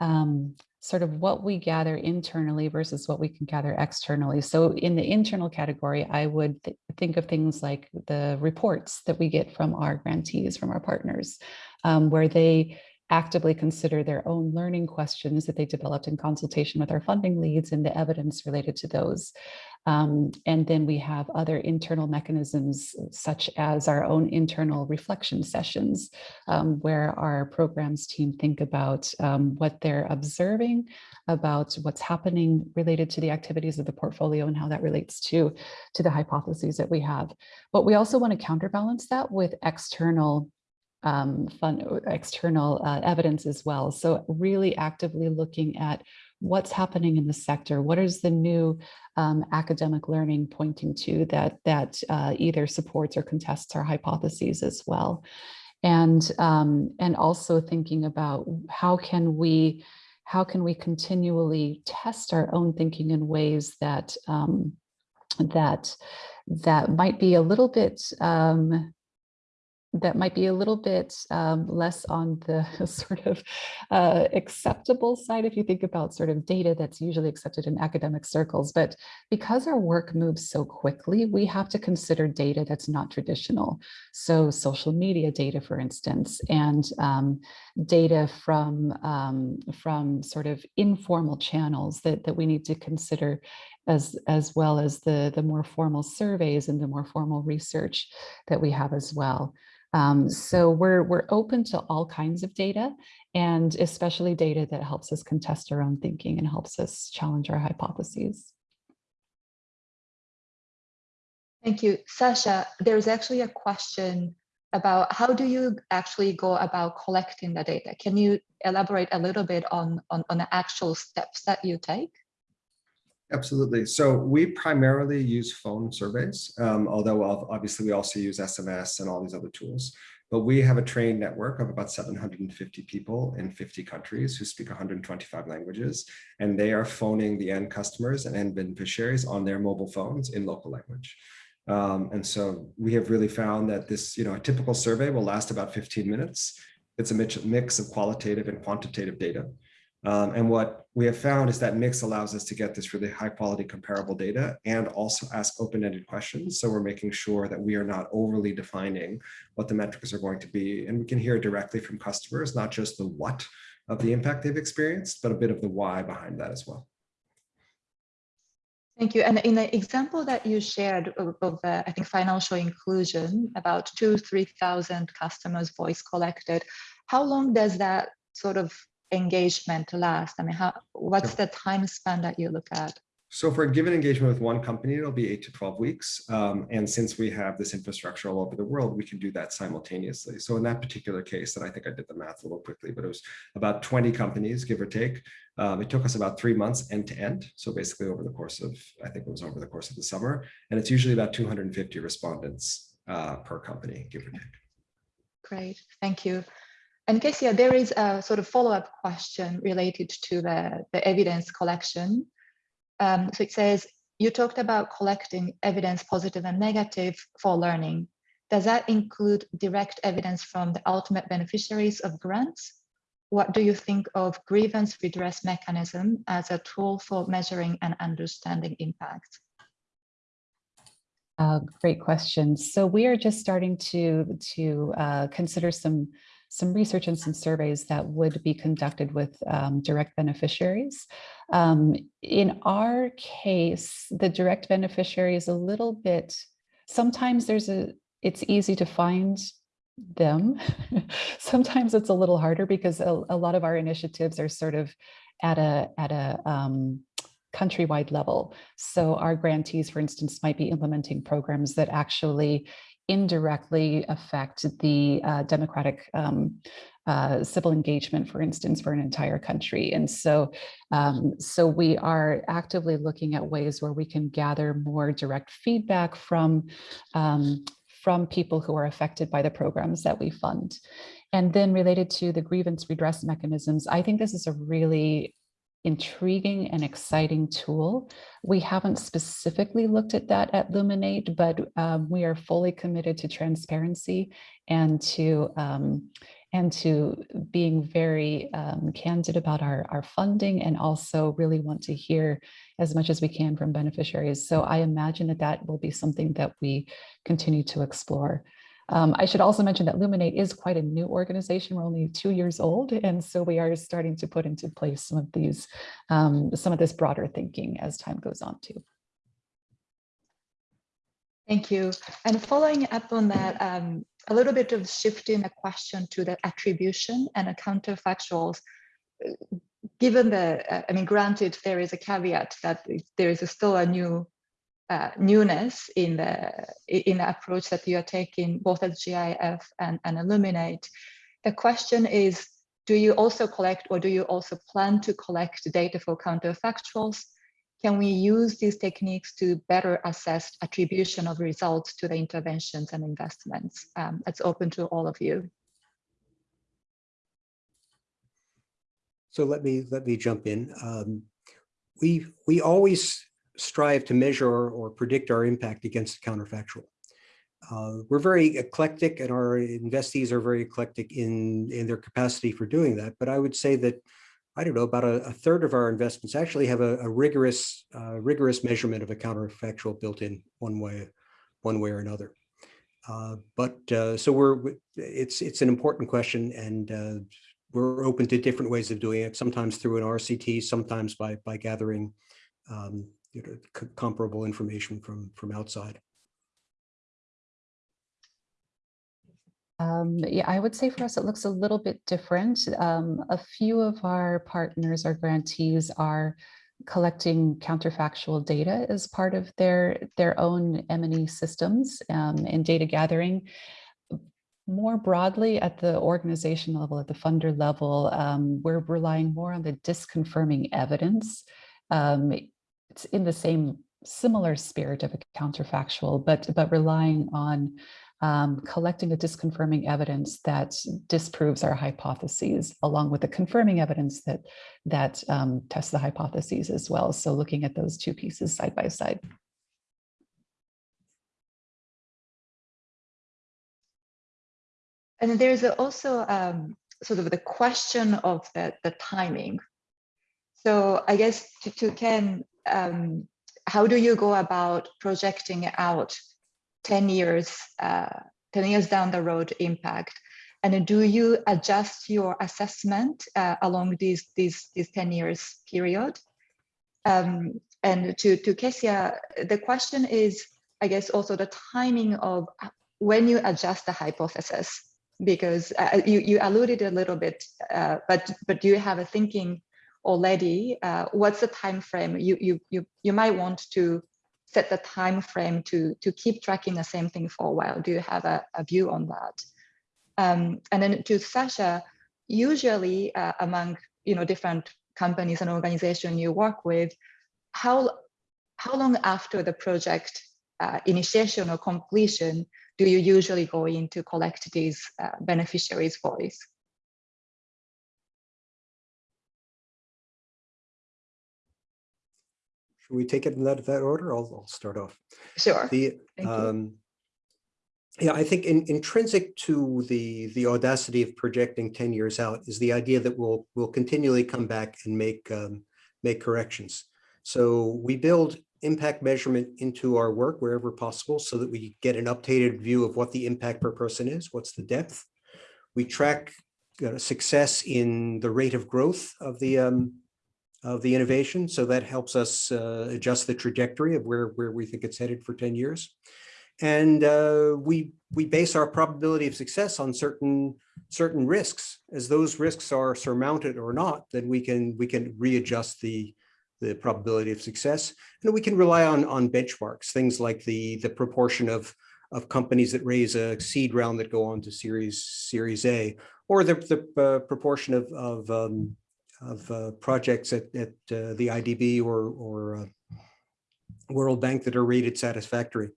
um, sort of what we gather internally versus what we can gather externally. So in the internal category, I would th think of things like the reports that we get from our grantees, from our partners, um, where they actively consider their own learning questions that they developed in consultation with our funding leads and the evidence related to those. Um, and then we have other internal mechanisms such as our own internal reflection sessions um, where our programs team think about um, what they're observing about what's happening related to the activities of the portfolio and how that relates to, to the hypotheses that we have. But we also want to counterbalance that with external um, fun, external uh, evidence as well. So really actively looking at what's happening in the sector, what is the new um, academic learning pointing to that, that uh, either supports or contests our hypotheses as well. And, um, and also thinking about how can we how can we continually test our own thinking in ways that um, that that might be a little bit um, that might be a little bit um, less on the sort of uh, acceptable side if you think about sort of data that's usually accepted in academic circles. But because our work moves so quickly, we have to consider data that's not traditional. So social media data, for instance, and um, data from, um, from sort of informal channels that, that we need to consider as, as well as the, the more formal surveys and the more formal research that we have as well. Um, so we're, we're open to all kinds of data and especially data that helps us contest our own thinking and helps us challenge our hypotheses. Thank you. Sasha, there's actually a question about how do you actually go about collecting the data? Can you elaborate a little bit on, on, on the actual steps that you take? Absolutely. So we primarily use phone surveys, um, although obviously we also use SMS and all these other tools. But we have a trained network of about 750 people in 50 countries who speak 125 languages, and they are phoning the end customers and end beneficiaries on their mobile phones in local language. Um, and so we have really found that this, you know, a typical survey will last about 15 minutes. It's a mix mix of qualitative and quantitative data. Um, and what we have found is that mix allows us to get this really high quality comparable data and also ask open-ended questions. So we're making sure that we are not overly defining what the metrics are going to be. And we can hear directly from customers, not just the what of the impact they've experienced, but a bit of the why behind that as well. Thank you. And in the example that you shared of, of uh, I think, financial inclusion, about two, 3,000 customers voice collected, how long does that sort of engagement to last? I mean, how, what's the time span that you look at? So for a given engagement with one company, it'll be eight to 12 weeks. Um, and since we have this infrastructure all over the world, we can do that simultaneously. So in that particular case, and I think I did the math a little quickly, but it was about 20 companies, give or take. Um, it took us about three months end to end. So basically over the course of, I think it was over the course of the summer. And it's usually about 250 respondents uh, per company, give or take. Great, thank you. And Kecia, there is a sort of follow-up question related to the, the evidence collection. Um, so it says, you talked about collecting evidence, positive and negative for learning. Does that include direct evidence from the ultimate beneficiaries of grants? What do you think of grievance redress mechanism as a tool for measuring and understanding impact? Uh, great question. So we are just starting to, to uh, consider some some research and some surveys that would be conducted with um, direct beneficiaries. Um, in our case, the direct beneficiary is a little bit, sometimes there's a, it's easy to find them. sometimes it's a little harder because a, a, lot of our initiatives are sort of at a, at a, um, countrywide level. So our grantees, for instance, might be implementing programs that actually indirectly affect the uh, democratic um, uh, civil engagement, for instance, for an entire country. And so, um, so we are actively looking at ways where we can gather more direct feedback from, um, from people who are affected by the programs that we fund. And then related to the grievance redress mechanisms, I think this is a really intriguing and exciting tool. We haven't specifically looked at that at Luminate, but um, we are fully committed to transparency and to um, and to being very um, candid about our, our funding and also really want to hear as much as we can from beneficiaries. So I imagine that that will be something that we continue to explore. Um, I should also mention that Luminate is quite a new organization. We're only two years old, and so we are starting to put into place some of these, um, some of this broader thinking as time goes on too. Thank you. And following up on that, um, a little bit of shifting the question to the attribution and the counterfactuals. Given the, uh, I mean, granted, there is a caveat that there is still a new uh, newness in the in the approach that you are taking both at GIF and, and Illuminate. The question is, do you also collect or do you also plan to collect data for counterfactuals? Can we use these techniques to better assess attribution of results to the interventions and investments? Um, it's open to all of you. So let me let me jump in. Um, we we always strive to measure or predict our impact against the counterfactual. Uh, we're very eclectic and our investees are very eclectic in, in their capacity for doing that. But I would say that, I don't know, about a, a third of our investments actually have a, a rigorous, uh, rigorous measurement of a counterfactual built in one way, one way or another. Uh, but uh, so we're, it's, it's an important question and uh, we're open to different ways of doing it, sometimes through an RCT, sometimes by, by gathering um, you know, comparable information from, from outside. Um, yeah, I would say for us, it looks a little bit different. Um, a few of our partners, our grantees are collecting counterfactual data as part of their, their own M&E systems um, and data gathering. More broadly at the organization level, at the funder level, um, we're relying more on the disconfirming evidence. Um, it's in the same similar spirit of a counterfactual, but, but relying on um, collecting the disconfirming evidence that disproves our hypotheses, along with the confirming evidence that that um, tests the hypotheses as well. So looking at those two pieces side by side. And there's also um, sort of the question of the, the timing. So I guess to, to Ken, um, how do you go about projecting out 10 years, uh, 10 years down the road impact? And do you adjust your assessment uh, along these, these, these 10 years period? Um, and to, to Kecia, the question is, I guess, also the timing of when you adjust the hypothesis, because uh, you, you alluded a little bit, uh, but, but do you have a thinking already? Uh, what's the time frame you, you, you, you might want to set the time frame to to keep tracking the same thing for a while? Do you have a, a view on that? Um, and then to Sasha, usually uh, among you know different companies and organizations you work with, how how long after the project uh, initiation or completion do you usually go in to collect these uh, beneficiaries' voice? Should we take it in that, that order? I'll, I'll start off. Sure. The, um, yeah, I think in, intrinsic to the, the audacity of projecting 10 years out is the idea that we'll, we'll continually come back and make, um, make corrections. So we build impact measurement into our work wherever possible so that we get an updated view of what the impact per person is, what's the depth. We track uh, success in the rate of growth of the, um, of the innovation. So that helps us uh, adjust the trajectory of where, where we think it's headed for 10 years. And uh, we, we base our probability of success on certain, certain risks. As those risks are surmounted or not, then we can, we can readjust the, the probability of success. And we can rely on, on benchmarks, things like the, the proportion of, of companies that raise a seed round that go on to series, series A, or the, the uh, proportion of, of um, of uh, projects at, at uh, the IDB or, or uh, World Bank that are rated satisfactory.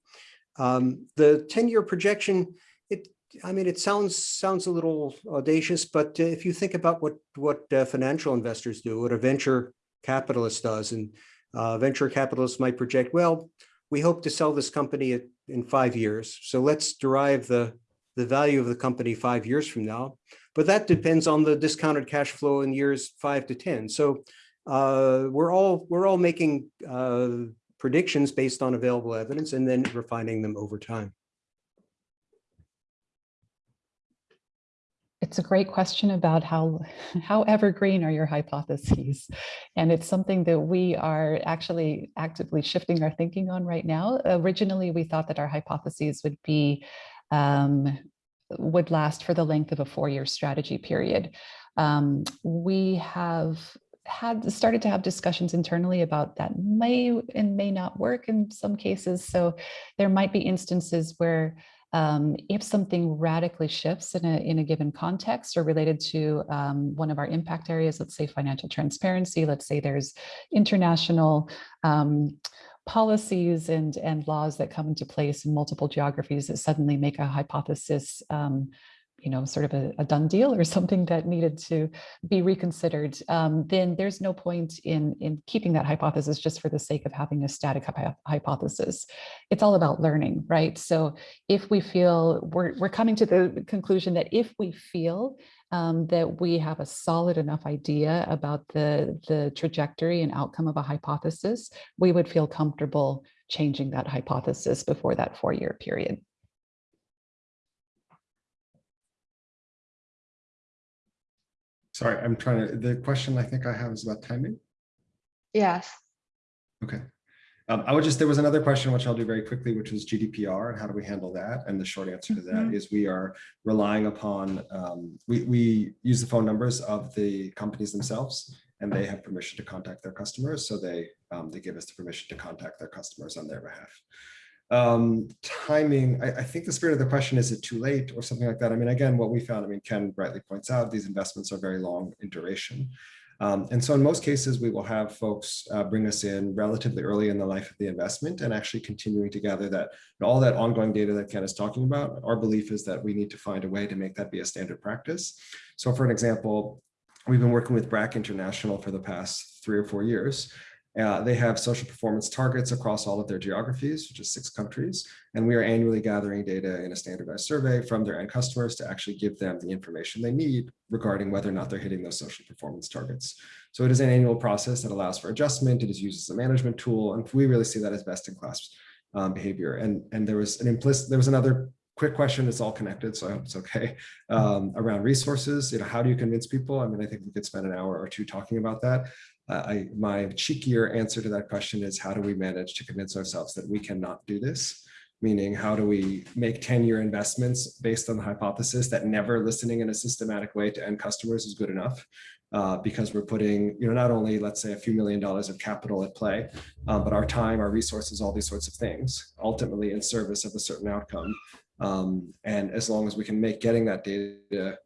Um, the 10-year projection, it, I mean, it sounds sounds a little audacious, but if you think about what what uh, financial investors do, what a venture capitalist does, and uh, venture capitalists might project, well, we hope to sell this company at, in five years, so let's derive the the value of the company five years from now. But that depends on the discounted cash flow in years five to 10. So uh, we're all we're all making uh, predictions based on available evidence and then refining them over time. It's a great question about how, how evergreen are your hypotheses. And it's something that we are actually actively shifting our thinking on right now. Originally, we thought that our hypotheses would be um, would last for the length of a four-year strategy period. Um, we have had started to have discussions internally about that may and may not work in some cases. So there might be instances where um, if something radically shifts in a, in a given context or related to um, one of our impact areas, let's say financial transparency, let's say there's international um, policies and, and laws that come into place in multiple geographies that suddenly make a hypothesis um, you know, sort of a, a, done deal or something that needed to be reconsidered, um, then there's no point in, in keeping that hypothesis just for the sake of having a static hypothesis. It's all about learning, right? So if we feel, we're, we're coming to the conclusion that if we feel um, that we have a solid enough idea about the, the trajectory and outcome of a hypothesis, we would feel comfortable changing that hypothesis before that four-year period. Sorry, I'm trying to, the question I think I have is about timing. Yes. Okay. Um, I would just, there was another question, which I'll do very quickly, which was GDPR and how do we handle that? And the short answer to that Mhm. is we are relying upon, um, we, we use the phone numbers of the companies themselves and they have permission to contact their customers. So they, um, they give us the permission to contact their customers on their behalf. Um, timing, I, I think the spirit of the question, is it too late or something like that? I mean, again, what we found, I mean, Ken rightly points out, these investments are very long in duration. Um, and so in most cases, we will have folks uh, bring us in relatively early in the life of the investment and actually continuing to gather that all that ongoing data that Ken is talking about. Our belief is that we need to find a way to make that be a standard practice. So for an example, we've been working with BRAC International for the past three or four years. Uh, they have social performance targets across all of their geographies, which is six countries. And we are annually gathering data in a standardized survey from their end customers to actually give them the information they need regarding whether or not they're hitting those social performance targets. So it is an annual process that allows for adjustment. It is used as a management tool. And we really see that as best in class um, behavior. And, and there was an implicit, there was another quick question. It's all connected, so I hope it's okay. Um, around resources, you know, how do you convince people? I mean, I think we could spend an hour or two talking about that. Uh, I, my cheekier answer to that question is how do we manage to convince ourselves that we cannot do this? Meaning, how do we make 10-year investments based on the hypothesis that never listening in a systematic way to end customers is good enough? Uh, because we're putting, you know, not only, let's say, a few million dollars of capital at play, um, but our time, our resources, all these sorts of things, ultimately in service of a certain outcome. Um, and as long as we can make getting that data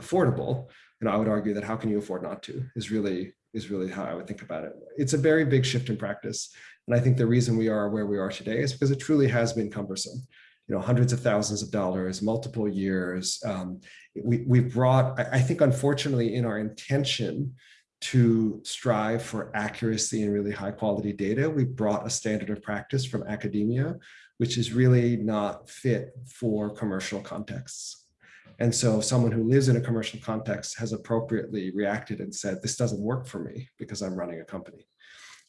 affordable, you know, I would argue that how can you afford not to is really is really how I would think about it. It's a very big shift in practice. And I think the reason we are where we are today is because it truly has been cumbersome. You know, hundreds of thousands of dollars, multiple years. Um, we, we've brought, I, I think, unfortunately, in our intention to strive for accuracy and really high quality data, we brought a standard of practice from academia, which is really not fit for commercial contexts. And so someone who lives in a commercial context has appropriately reacted and said, this doesn't work for me because I'm running a company.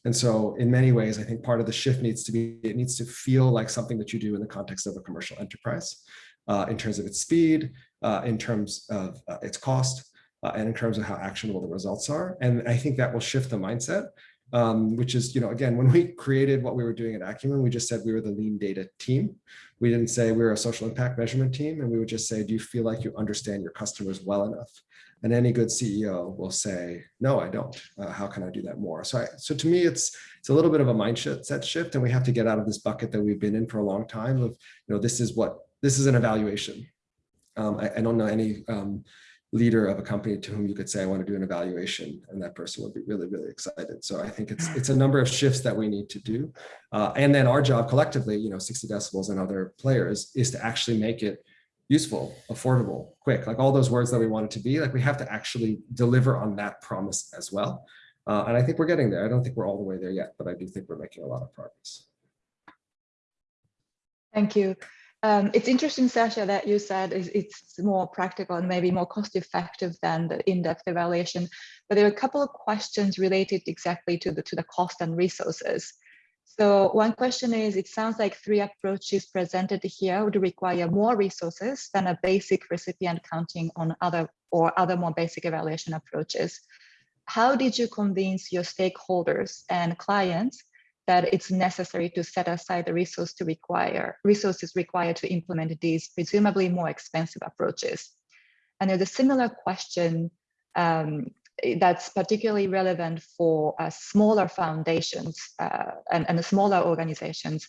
And so in many ways, I think part of the shift needs to be, it needs to feel like something that you do in the context of a commercial enterprise uh, in terms of its speed, uh, in terms of uh, its cost, uh, and in terms of how actionable the results are. And I think that will shift the mindset um, which is, you know, again, when we created what we were doing at Acumen, we just said we were the lean data team. We didn't say we were a social impact measurement team. And we would just say, do you feel like you understand your customers well enough? And any good CEO will say, no, I don't. Uh, how can I do that more? So, I, so to me, it's it's a little bit of a mindset shift, and we have to get out of this bucket that we've been in for a long time. Of you know, this is what this is an evaluation. Um, I, I, don't know any um, leader of a company to whom you could say, I want to do an evaluation, and that person would be really, really excited. So I think it's it's a number of shifts that we need to do. Uh, and then our job collectively, you know, 60 decibels and other players is to actually make it useful, affordable, quick, like all those words that we want it to be, like we have to actually deliver on that promise as well. Uh, and I think we're getting there. I don't think we're all the way there yet, but I do think we're making a lot of progress. Thank you. Um, it's interesting, Sasha, that you said it's more practical and maybe more cost effective than the in-depth evaluation. But there are a couple of questions related exactly to the, to the cost and resources. So one question is, it sounds like three approaches presented here would require more resources than a basic recipient counting on other or other more basic evaluation approaches. How did you convince your stakeholders and clients that it's necessary to set aside the resource to require resources required to implement these presumably more expensive approaches. And there's a similar question um, that's particularly relevant for uh, smaller foundations uh, and, and smaller organizations.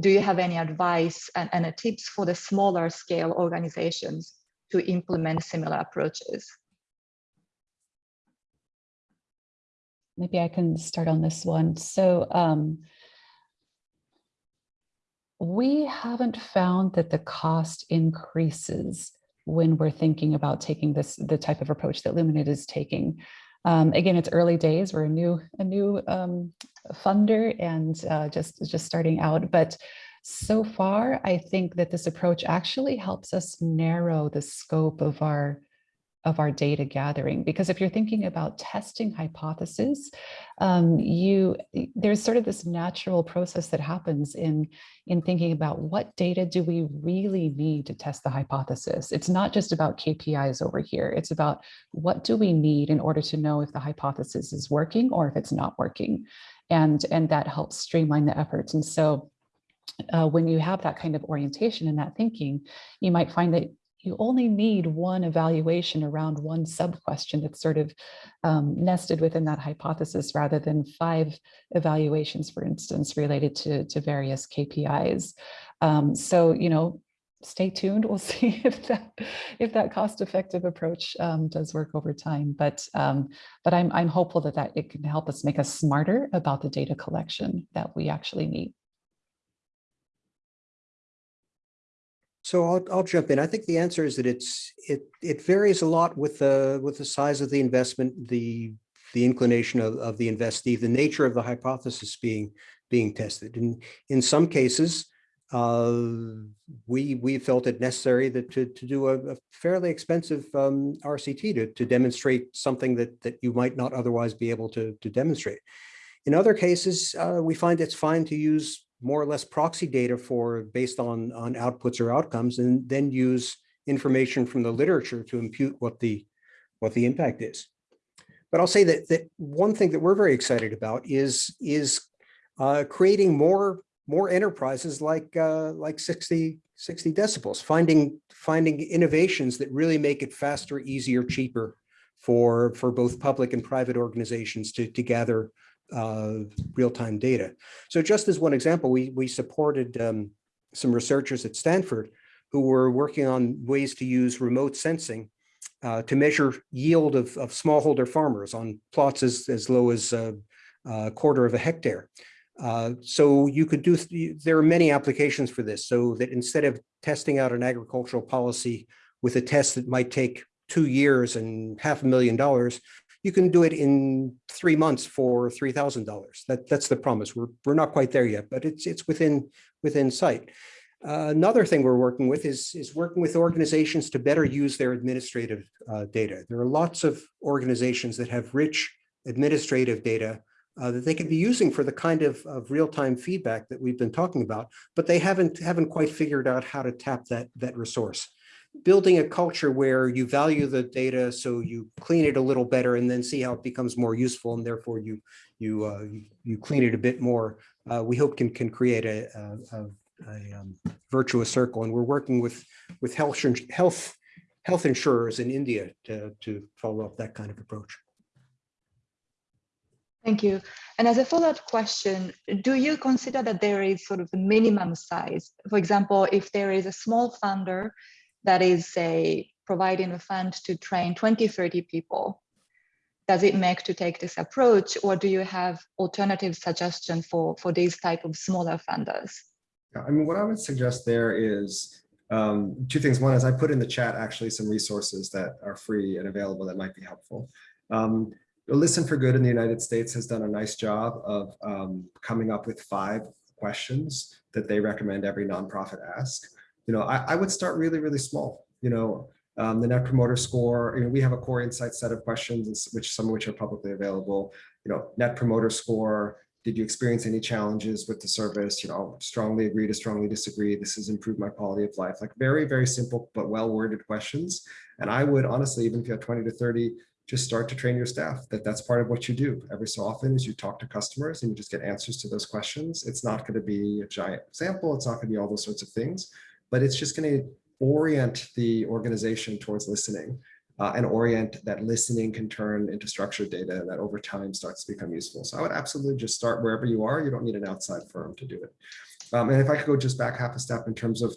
Do you have any advice and, and tips for the smaller scale organizations to implement similar approaches? Maybe I can start on this one. So um, we haven't found that the cost increases when we're thinking about taking this the type of approach that Luminate is taking. Um, again, it's early days. We're a new a new um, funder and uh, just just starting out, but so far, I think that this approach actually helps us narrow the scope of our of our data gathering. Because if you're thinking about testing hypotheses, um, you there's sort of this natural process that happens in, in thinking about what data do we really need to test the hypothesis. It's not just about KPIs over here. It's about what do we need in order to know if the hypothesis is working or if it's not working. and, and that helps streamline the efforts. And so uh, when you have that kind of orientation and that thinking, you might find that you only need one evaluation around one sub-question that's sort of um, nested within that hypothesis rather than five evaluations, for instance, related to, to various KPIs. Um, so, you know, stay tuned. We'll see if that if that cost-effective approach um, does work over time. But um, but I'm I'm hopeful that that it can help us make us smarter about the data collection that we actually need. So I'll, I'll jump in. I think the answer is that it's it it varies a lot with the with the size of the investment, the the inclination of, of the investee, the nature of the hypothesis being being tested. And in some cases, uh, we we felt it necessary that to to do a, a fairly expensive um, RCT to to demonstrate something that that you might not otherwise be able to to demonstrate. In other cases, uh, we find it's fine to use more or less proxy data for based on on outputs or outcomes, and then use information from the literature to impute what the what the impact is. But I'll say that that one thing that we're very excited about is is uh, creating more more enterprises like uh, like 60 60 decibels, finding finding innovations that really make it faster, easier, cheaper for for both public and private organizations to to gather uh, real-time data. So just as one example, we, we supported um, some researchers at Stanford who were working on ways to use remote sensing uh, to measure yield of, of smallholder farmers on plots as, as low as a, a quarter of a hectare. Uh, so you could do, there are many applications for this, so that instead of testing out an agricultural policy with a test that might take two years and half a million dollars, you can do it in three months for $3,000. That, that's the promise. We're, we're not quite there yet, but it's, it's within, within sight. Uh, another thing we're working with is, is working with organizations to better use their administrative uh, data. There are lots of organizations that have rich administrative data uh, that they could be using for the kind of, of real-time feedback that we've been talking about, but they haven't, haven't quite figured out how to tap that, that resource building a culture where you value the data so you clean it a little better and then see how it becomes more useful and therefore you you uh, you, clean it a bit more uh, we hope can can create a, a, a um, virtuous circle and we're working with with health health health insurers in India to to follow up that kind of approach. Thank you. And as a follow-up question, do you consider that there is sort of a minimum size? For example, if there is a small funder that is say providing a fund to train 20, 30 people. Does it make to take this approach or do you have alternative suggestion for, for these type of smaller funders? I mean, what I would suggest there is um, two things. One is I put in the chat actually some resources that are free and available that might be helpful. Um, Listen for Good in the United States has done a nice job of um, coming up with five questions that they recommend every nonprofit ask you know, I, I would start really, really small. You know, um, the net promoter score, you know, we have a core insight set of questions, which some of which are publicly available. You know, net promoter score, did you experience any challenges with the service? You know, strongly agree to strongly disagree. This has improved my quality of life. Like very, very simple, but well-worded questions. And I would honestly, even if you have 20 to 30, just start to train your staff that that's part of what you do every so often is you talk to customers and you just get answers to those questions. It's not going to be a giant example. It's not going to be all those sorts of things, but it's just going to orient the organization towards listening uh, and orient that listening can turn into structured data that over time starts to become useful. So I would absolutely just start wherever you are. You don't need an outside firm to do it. Um, and if I could go just back half a step in terms of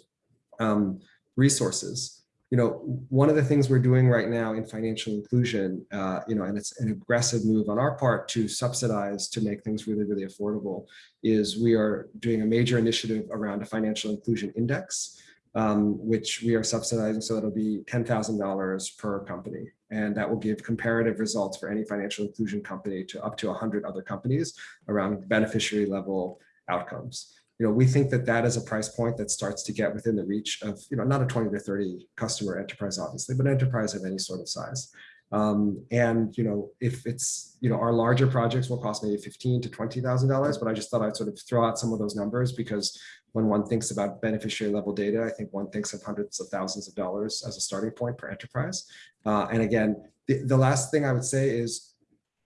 um, resources, you know, one of the things we're doing right now in financial inclusion, uh, you know, and it's an aggressive move on our part to subsidize to make things really, really affordable, is we are doing a major initiative around a financial inclusion index, um, which we are subsidizing. So it'll be $10,000 per company. And that will give comparative results for any financial inclusion company to up to 100 other companies around beneficiary level outcomes you know, we think that that is a price point that starts to get within the reach of, you know, not a 20 to 30 customer enterprise, obviously, but enterprise of any sort of size. Um, and, you know, if it's, you know, our larger projects will cost maybe 15 to $20,000, but I just thought I'd sort of throw out some of those numbers because when one thinks about beneficiary level data, I think one thinks of hundreds of thousands of dollars as a starting point for enterprise. Uh, and again, the, the last thing I would say is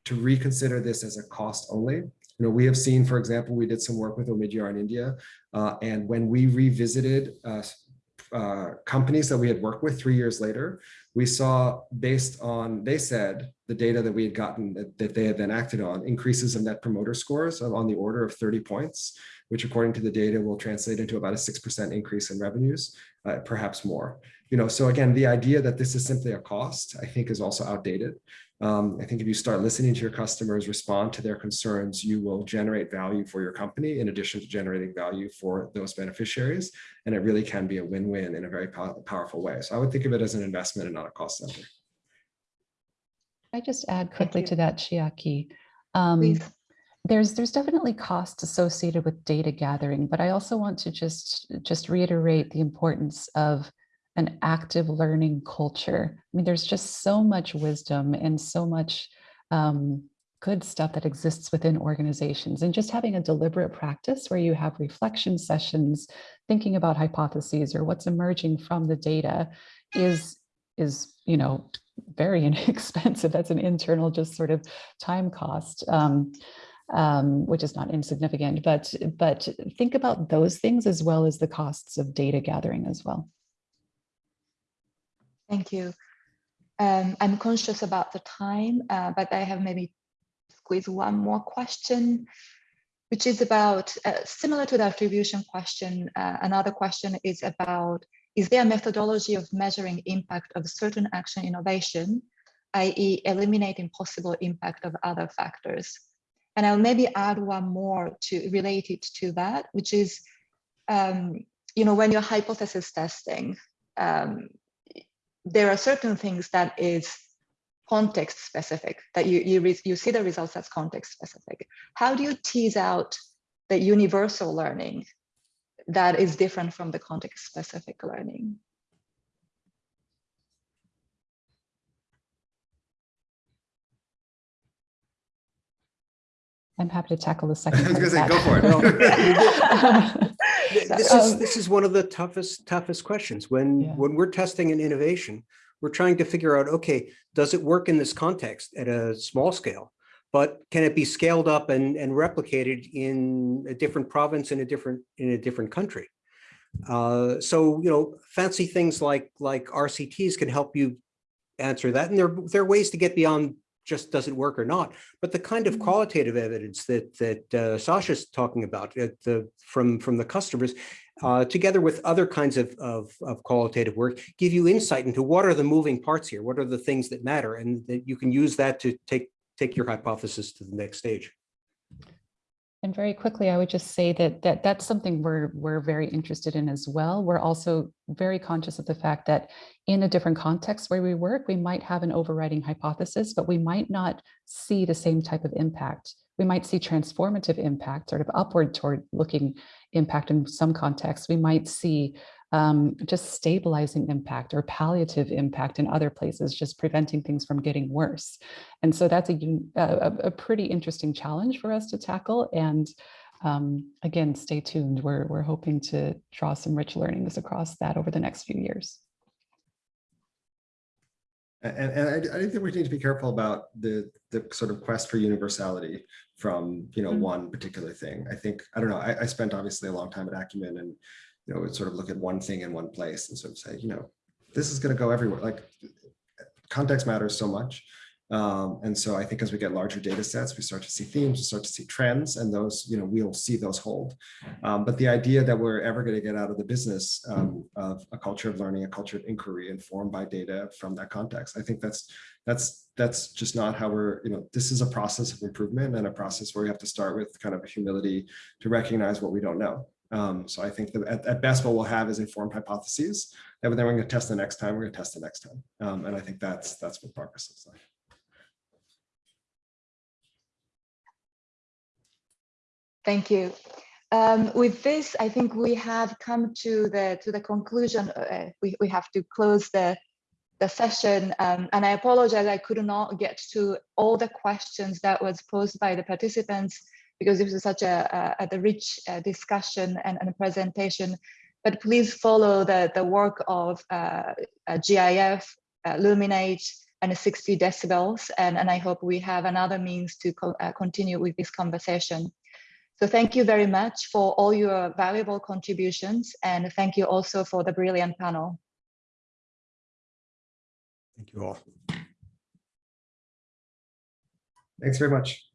to reconsider this as a cost only You know, we have seen, for example, we did some work with Omidyar in India, uh, and when we revisited uh, uh, companies that we had worked with three years later, we saw based on, they said, the data that we had gotten that, that they had then acted on, increases of net promoter scores of on the order of 30 points, which according to the data will translate into about a 6% increase in revenues, uh, perhaps more. You know, so again, the idea that this is simply a cost, I think is also outdated. Um, I think if you start listening to your customers, respond to their concerns, you will generate value for your company in addition to generating value for those beneficiaries. And it really can be a win-win in a very pow powerful way. So I would think of it as an investment and not a cost center. I just add quickly to that, Chiaki. Um, Please. there's there's definitely costs associated with data gathering, but I also want to just just reiterate the importance of an active learning culture. I mean, there's just so much wisdom and so much um, good stuff that exists within organizations and just having a deliberate practice where you have reflection sessions, thinking about hypotheses or what's emerging from the data is, is you know, very inexpensive. That's an internal just sort of time cost. Um, um, which is not insignificant, but but think about those things as well as the costs of data gathering as well. Thank you. Um, I'm conscious about the time, uh, but I have maybe squeeze one more question, which is about uh, similar to the attribution question. Uh, another question is about, is there a methodology of measuring impact of certain action innovation, i.e. eliminating possible impact of other factors? And I'll maybe add one more to related to that, which is, um, you know, when you're hypothesis testing, um, there are certain things that is context specific that you you, you see the results as context specific. How do you tease out the universal learning that is different from the context specific learning I'm happy to tackle the second. I second. was gonna say, go for it. This Um, is, this is one of the toughest, toughest questions. When, Yeah. when we're testing an innovation, we're trying to figure out, okay, does it work in this context at a small scale? But can it be scaled up and, and replicated in a different province in a different, in a different country? Uh, so, you know, fancy things like, like RCTs can help you answer that. And there, there are ways to get beyond just does it work or not. But the kind of Mhm. qualitative evidence that that uh, Sasha's talking about uh, the, from from the customers, uh, together with other kinds of, of of qualitative work, give you insight into what are the moving parts here, what are the things that matter, and that you can use that to take take your hypothesis to the next stage. And very quickly, I would just say that that that's something we're we're very interested in as well. We're also very conscious of the fact that in a different context where we work, we might have an overriding hypothesis, but we might not see the same type of impact. We might see transformative impact, sort of upward toward looking impact in some contexts. We might see um, just stabilizing impact or palliative impact in other places, just preventing things from getting worse. And so that's a, a, a- pretty interesting challenge for us to tackle. And um, again, stay tuned. We're, we're hoping to draw some rich learnings across that over the next few years. And, and I, I think we need to be careful about the, the sort of quest for universality from, you know, Mm. one particular thing. I think, I don't know, I, I spent obviously a long time at Acumen and, you know, would sort of look at one thing in one place and sort of say, you know, this is going to go everywhere. Like context matters so much. Um, and so I think as we get larger data sets, we start to see themes, we start to see trends, and those, you know, we'll see those hold. Um, but the idea that we're ever going to get out of the business um, of a culture of learning, a culture of inquiry informed by data from that context, I think that's that's that's just not how we're, you know, this is a process of improvement and a process where we have to start with kind of a humility to recognize what we don't know. Um, so I think that at, at best, what we'll have is informed hypotheses and then we're going to test the next time, we're going to test the next time. Um, and I think that's that's what progress looks like. Thank you. Um, with this, I think we have come to the to the conclusion. Uh, we, we have to close the the session. Um, and I apologize, I could not get to all the questions that was posed by the participants because this was such a, a, a rich uh, discussion and, and presentation. But please follow the, the work of uh, uh, GIF, uh, Luminate, and 60 decibels. And, and I hope we have another means to co uh, continue with this conversation. So thank you very much for all your valuable contributions. And thank you also for the brilliant panel. Thank you all. Thanks very much.